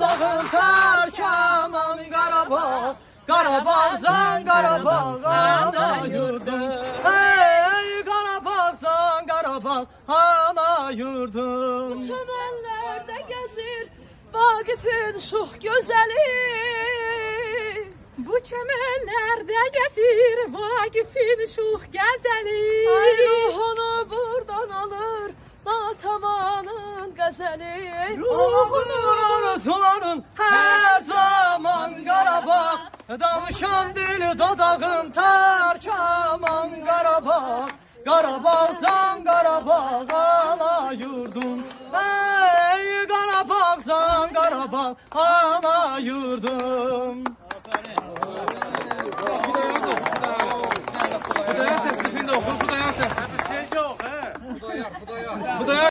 Dadağın tarkaman Qarabağ Qarabağcan Qarabağ ana yurdum. Hey Qarabağcan Qarabağ ana yurdum. Çəmənlərdə gəzir Vaqifin şux gözəli Bu çəmənlərdə gəzir Vaqifin şux gəzəli Ay ruhunu burdan alır Natavanın qəzəli Ruhunun arzuların Danışan dil dodağın tarkaman Qarabağ Qarabağcan Qarabağ ana yurdum Ey Qarabağcan Qarabağ ana yurdum. Bu da yer, bu da yer. Bu da yer.